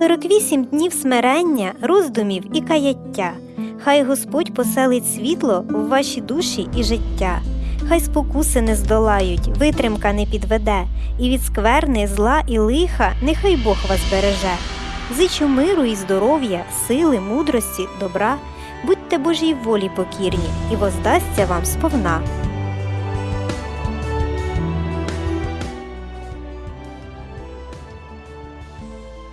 48 днів смирення, роздумів і каяття. Хай Господь поселить світло в ваші душі і життя. Хай спокуси не здолають, витримка не підведе, і від скверни, зла і лиха нехай Бог вас береже. Зичу миру і здоров'я, сили, мудрості, добра. Будьте Божій волі покірні, і воздасться вам сповна.